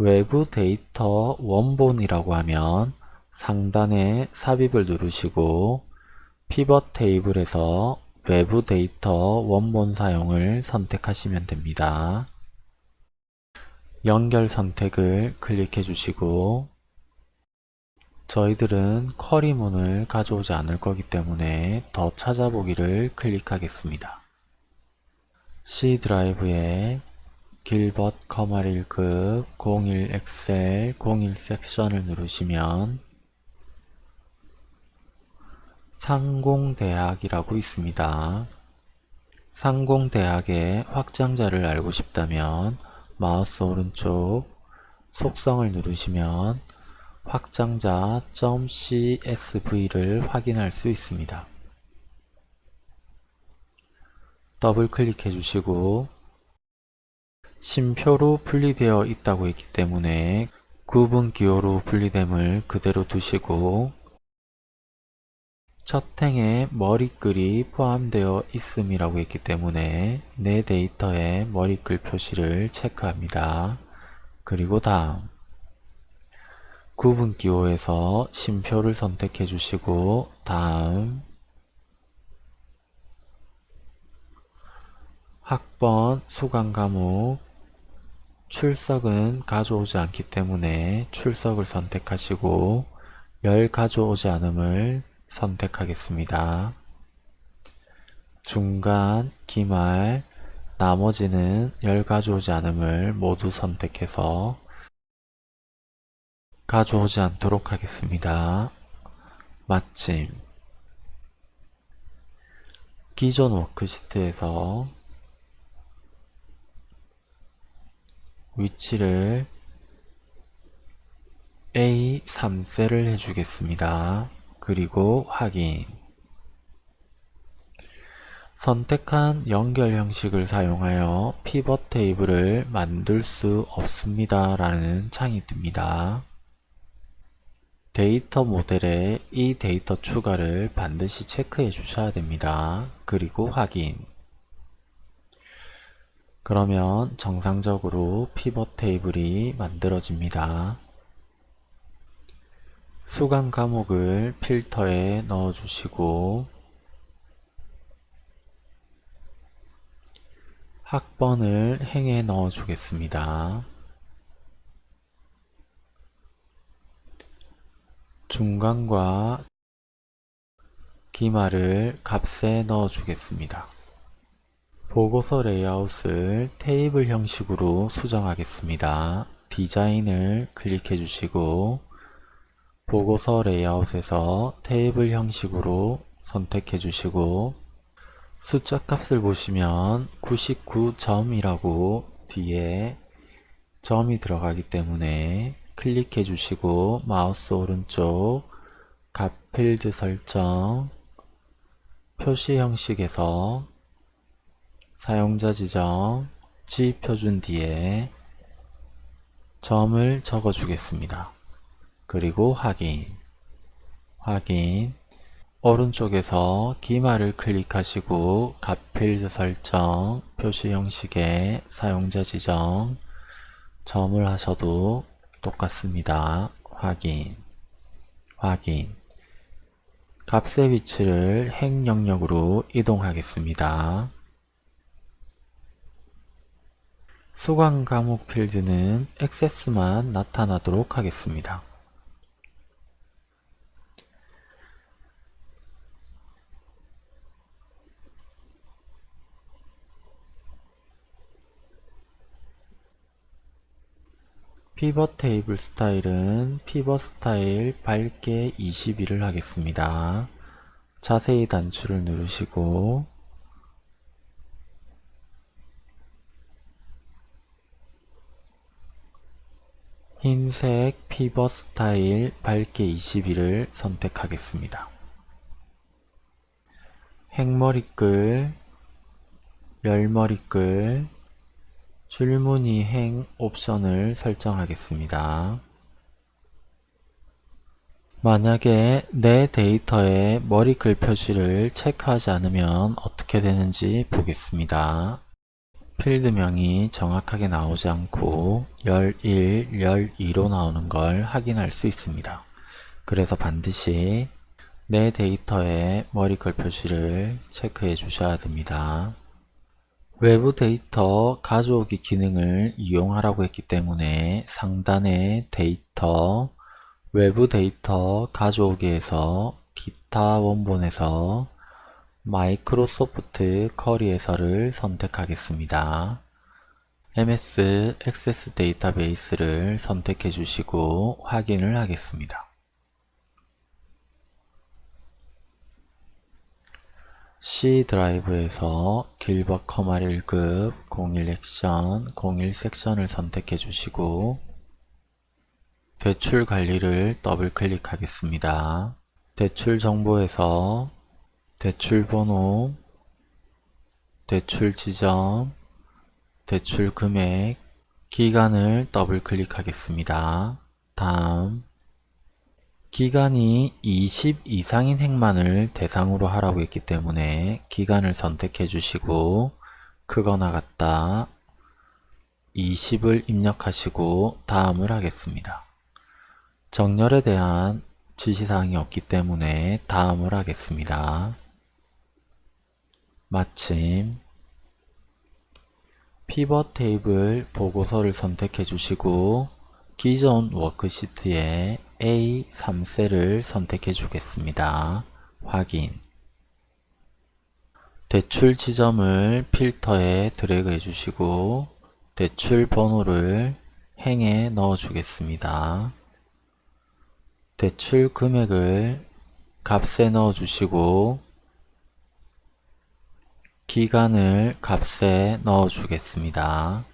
외부 데이터 원본이라고 하면 상단에 삽입을 누르시고 피벗 테이블에서 외부 데이터 원본 사용을 선택하시면 됩니다. 연결 선택을 클릭해 주시고 저희들은 query문을 가져오지 않을 거기 때문에 더 찾아보기를 클릭하겠습니다. C 드라이브에 길벗 커마 1급 01 엑셀 01 섹션을 누르시면 상공대학이라고 있습니다. 상공대학의 확장자를 알고 싶다면 마우스 오른쪽 속성을 누르시면 확장자 .csv를 확인할 수 있습니다. 더블 클릭해 주시고 심표로 분리되어 있다고 했기 때문에 구분 기호로 분리됨을 그대로 두시고 첫 행에 머리글이 포함되어 있음이라고 했기 때문에 내 데이터에 머리글 표시를 체크합니다. 그리고 다음 구분 기호에서 심표를 선택해 주시고 다음 학번 수강 과목 출석은 가져오지 않기 때문에 출석을 선택하시고 열 가져오지 않음을 선택하겠습니다. 중간, 기말, 나머지는 열 가져오지 않음을 모두 선택해서 가져오지 않도록 하겠습니다. 마침 기존 워크시트에서 위치를 A3셀을 해주겠습니다. 그리고 확인 선택한 연결 형식을 사용하여 피벗 테이블을 만들 수 없습니다 라는 창이 뜹니다. 데이터 모델에 이 데이터 추가를 반드시 체크해 주셔야 됩니다. 그리고 확인 그러면 정상적으로 피벗 테이블이 만들어집니다. 수강 과목을 필터에 넣어주시고 학번을 행에 넣어주겠습니다. 중간과 기말을 값에 넣어주겠습니다. 보고서 레이아웃을 테이블 형식으로 수정하겠습니다. 디자인을 클릭해 주시고 보고서 레이아웃에서 테이블 형식으로 선택해 주시고 숫자 값을 보시면 99점이라고 뒤에 점이 들어가기 때문에 클릭해 주시고 마우스 오른쪽 값 필드 설정 표시 형식에서 사용자 지정 지표준 뒤에 점을 적어 주겠습니다. 그리고 확인 확인 오른쪽에서 기말을 클릭하시고 값필드 설정 표시 형식의 사용자 지정 점을 하셔도 똑같습니다. 확인 확인 값의 위치를 행 영역으로 이동하겠습니다. 수강 과목 필드는 액세스만 나타나도록 하겠습니다. 피벗 테이블 스타일은 피벗 스타일 밝게 21을 하겠습니다. 자세히 단추를 누르시고 흰색 피벗 스타일 밝게 21을 선택하겠습니다. 행머리글, 열머리글, 줄무늬 행 옵션을 설정하겠습니다. 만약에 내 데이터에 머리글 표시를 체크하지 않으면 어떻게 되는지 보겠습니다. 필드명이 정확하게 나오지 않고 11, 12로 나오는 걸 확인할 수 있습니다. 그래서 반드시 내 데이터의 머리글 표시를 체크해 주셔야 됩니다. 외부 데이터 가져오기 기능을 이용하라고 했기 때문에 상단의 데이터, 외부 데이터 가져오기에서 기타 원본에서 Microsoft Query에서를 선택하겠습니다. MS Access 데이터베이스를 선택해 주시고 확인을 하겠습니다. C 드라이브에서 길벗 컴활 1급 01 엑셀 01 섹션을 선택해 주시고 대출 관리를 더블 클릭하겠습니다. 대출 정보에서 대출 번호, 대출 지점, 대출 금액, 기간을 더블 클릭하겠습니다. 다음 기간이 20 이상인 행만을 대상으로 하라고 했기 때문에 기간을 선택해 주시고 크거나 같다 20을 입력하시고 다음을 하겠습니다. 정렬에 대한 지시사항이 없기 때문에 다음을 하겠습니다. 마침 피벗 테이블 보고서를 선택해 주시고 기존 워크시트에 A3셀을 선택해 주겠습니다. 확인 대출 지점을 필터에 드래그 해 주시고 대출 번호를 행에 넣어 주겠습니다. 대출 금액을 값에 넣어 주시고 기간을 값에 넣어 주겠습니다.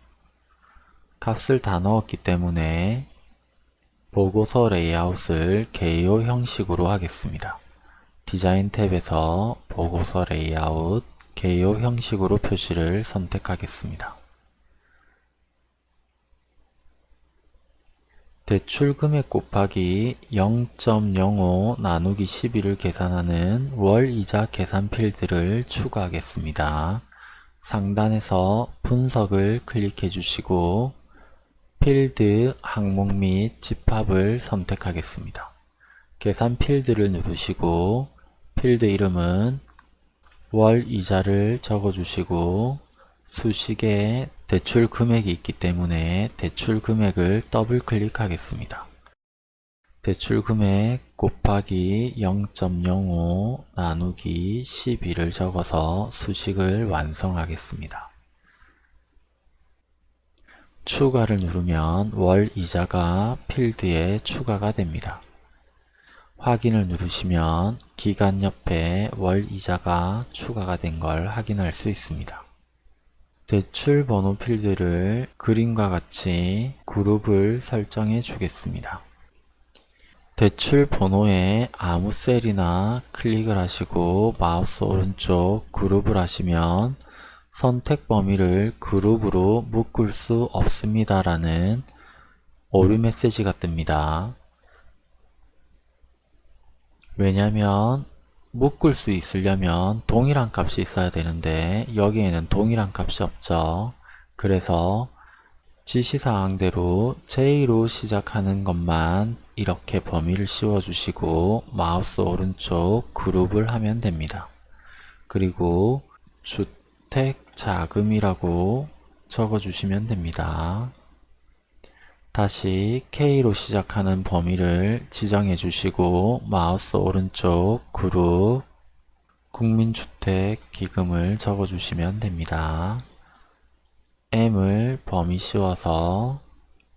값을 다 넣었기 때문에 보고서 레이아웃을 개요 형식으로 하겠습니다. 디자인 탭에서 보고서 레이아웃 개요 형식으로 표시를 선택하겠습니다. 대출 금액 곱하기 0.05 나누기 12를 계산하는 월 이자 계산 필드를 추가하겠습니다. 상단에서 분석을 클릭해 주시고 필드 항목 및 집합을 선택하겠습니다. 계산 필드를 누르시고 필드 이름은 월 이자를 적어주시고 수식에 대출 금액이 있기 때문에 대출 금액을 더블 클릭하겠습니다. 대출 금액 곱하기 0.05 나누기 12를 적어서 수식을 완성하겠습니다. 추가를 누르면 월 이자가 필드에 추가가 됩니다. 확인을 누르시면 기간 옆에 월 이자가 추가가 된 걸 확인할 수 있습니다. 대출 번호 필드를 그림과 같이 그룹을 설정해 주겠습니다. 대출 번호에 아무 셀이나 클릭을 하시고 마우스 오른쪽 그룹을 하시면 선택 범위를 그룹으로 묶을 수 없습니다 라는 오류 메시지가 뜹니다. 왜냐면 묶을 수 있으려면 동일한 값이 있어야 되는데 여기에는 동일한 값이 없죠. 그래서 지시사항대로 J로 시작하는 것만 이렇게 범위를 씌워주시고 마우스 오른쪽 그룹을 하면 됩니다. 그리고 주택 자금이라고 적어주시면 됩니다. 다시 K로 시작하는 범위를 지정해 주시고 마우스 오른쪽 그룹 국민주택 기금을 적어 주시면 됩니다. M을 범위 씌워서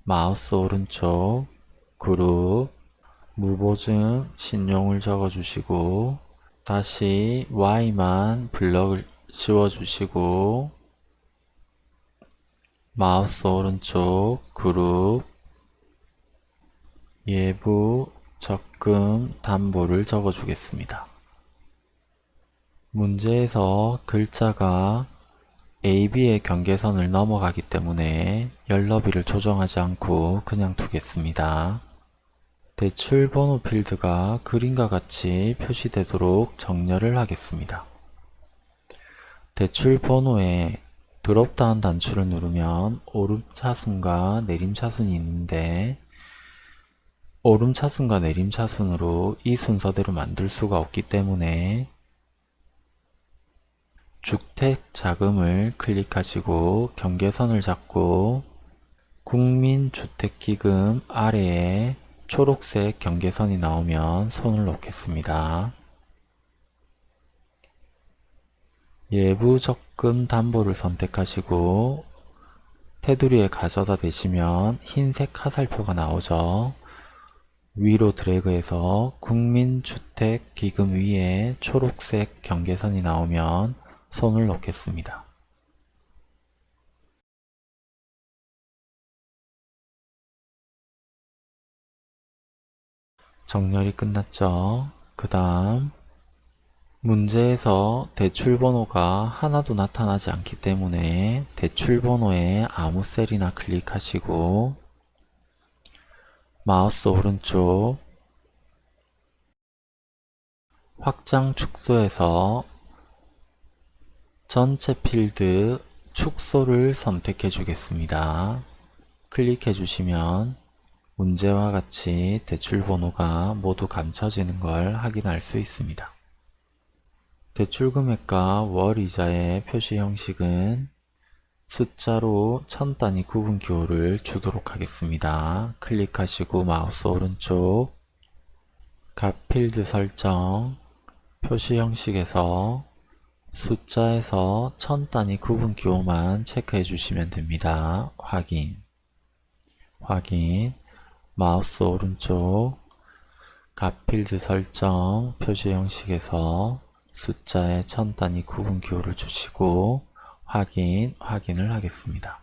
마우스 오른쪽 그룹 무보증 신용을 적어 주시고 다시 Y만 블럭을 씌워 주시고 마우스 오른쪽 그룹 예부 적금 담보를 적어 주겠습니다. 문제에서 글자가 AB의 경계선을 넘어가기 때문에 열너비를 조정하지 않고 그냥 두겠습니다. 대출 번호 필드가 그림과 같이 표시되도록 정렬을 하겠습니다. 대출 번호에 드롭다운 단추를 누르면 오름 차순과 내림 차순이 있는데 오름 차순과 내림 차순으로 이 순서대로 만들 수가 없기 때문에 주택 자금을 클릭하시고 경계선을 잡고 국민주택기금 아래에 초록색 경계선이 나오면 손을 놓겠습니다. 예부 적금 담보를 선택하시고 테두리에 가져다 대시면 흰색 화살표가 나오죠. 위로 드래그해서 국민주택기금 위에 초록색 경계선이 나오면 손을 놓겠습니다. 정렬이 끝났죠. 그 다음 문제에서 대출번호가 하나도 나타나지 않기 때문에 대출번호에 아무 셀이나 클릭하시고 마우스 오른쪽 확장 축소에서 전체 필드 축소를 선택해 주겠습니다. 클릭해 주시면 문제와 같이 대출 번호가 모두 감춰지는 걸 확인할 수 있습니다. 대출 금액과 월 이자의 표시 형식은 숫자로 천 단위 구분 기호를 주도록 하겠습니다. 클릭하시고 마우스 오른쪽 값 필드 설정 표시 형식에서 숫자에서 천 단위 구분 기호만 체크해 주시면 됩니다. 확인 확인 마우스 오른쪽 값 필드 설정 표시 형식에서 숫자의 천 단위 구분 기호를 주시고 확인, 확인을 하겠습니다.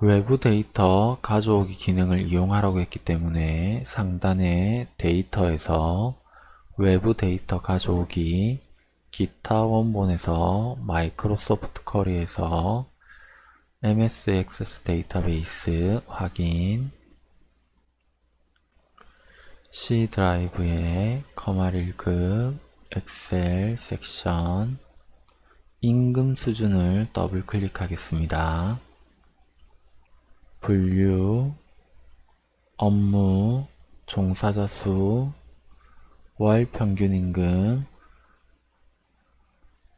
외부 데이터 가져오기 기능을 이용하라고 했기 때문에 상단의 데이터에서 외부 데이터 가져오기 기타 원본에서 Microsoft Query에서 MS Access 데이터베이스 확인 C 드라이브에 컴활 1급 엑셀 섹션 임금 수준을 더블 클릭하겠습니다. 분류 업무 종사자 수 월 평균 임금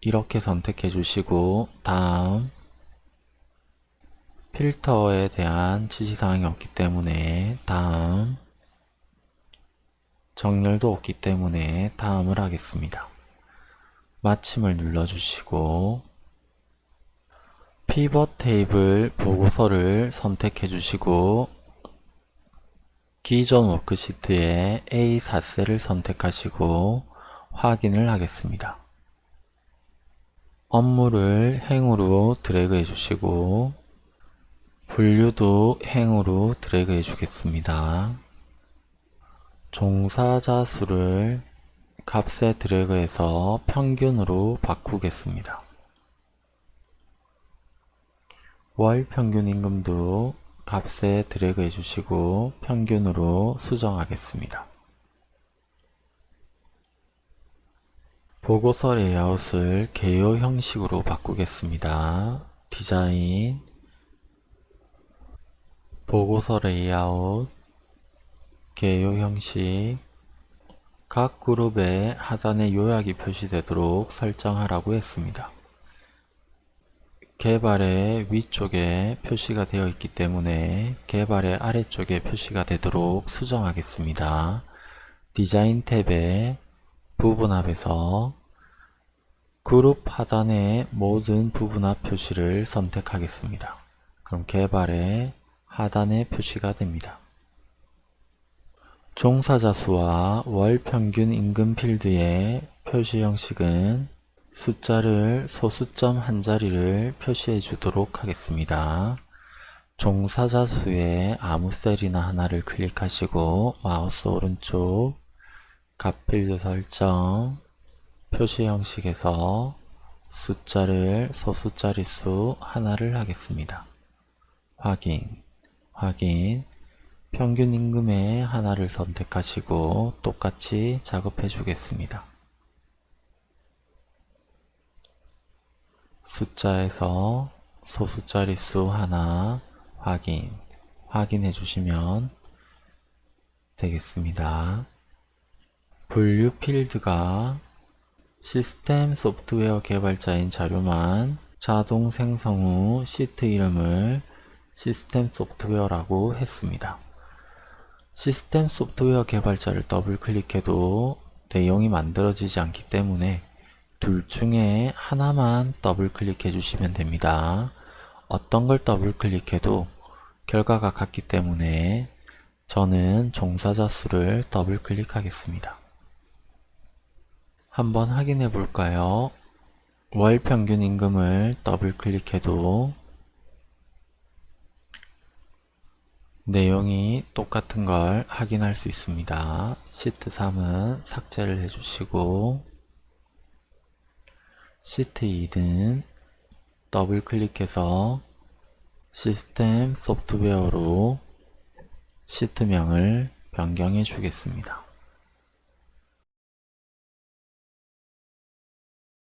이렇게 선택해 주시고 다음 필터에 대한 지시사항이 없기 때문에 다음 정렬도 없기 때문에 다음을 하겠습니다. 마침을 눌러주시고 피벗 테이블 보고서를 선택해 주시고 기존 워크시트에 A4셀을 선택하시고 확인을 하겠습니다. 업무를 행으로 드래그 해주시고 분류도 행으로 드래그 해주겠습니다. 종사자 수를 값에 드래그해서 평균으로 바꾸겠습니다. 월 평균 임금도 값에 드래그 해주시고 평균으로 수정하겠습니다. 보고서 레이아웃을 개요 형식으로 바꾸겠습니다. 디자인 보고서 레이아웃 개요 형식 각 그룹의 하단에 요약이 표시되도록 설정하라고 했습니다. 개발의 위쪽에 표시가 되어 있기 때문에 개발의 아래쪽에 표시가 되도록 수정하겠습니다. 디자인 탭에 부분합에서 그룹 하단의 모든 부분합 표시를 선택하겠습니다. 그럼 개발의 하단에 표시가 됩니다. 종사자 수와 월 평균 임금 필드의 표시 형식은 숫자를 소수점 한 자리를 표시해 주도록 하겠습니다. 종사자 수에 아무 셀이나 하나를 클릭하시고 마우스 오른쪽 값 필드 설정 표시 형식에서 숫자를 소수자릿수 하나를 하겠습니다. 확인, 확인, 평균 임금의 하나를 선택하시고 똑같이 작업해 주겠습니다. 숫자에서 소수자릿수 하나 확인, 확인해 주시면 되겠습니다. 분류 필드가 시스템 소프트웨어 개발자인 자료만 자동 생성 후 시트 이름을 시스템 소프트웨어라고 했습니다. 시스템 소프트웨어 개발자를 더블 클릭해도 내용이 만들어지지 않기 때문에 둘 중에 하나만 더블 클릭해 주시면 됩니다. 어떤 걸 더블 클릭해도 결과가 같기 때문에 저는 종사자 수를 더블 클릭하겠습니다. 한번 확인해 볼까요? 월 평균 임금을 더블 클릭해도 내용이 똑같은 걸 확인할 수 있습니다. 시트 3은 삭제를 해주시고 시트 2는 더블 클릭해서 시스템 소프트웨어로 시트명을 변경해 주겠습니다.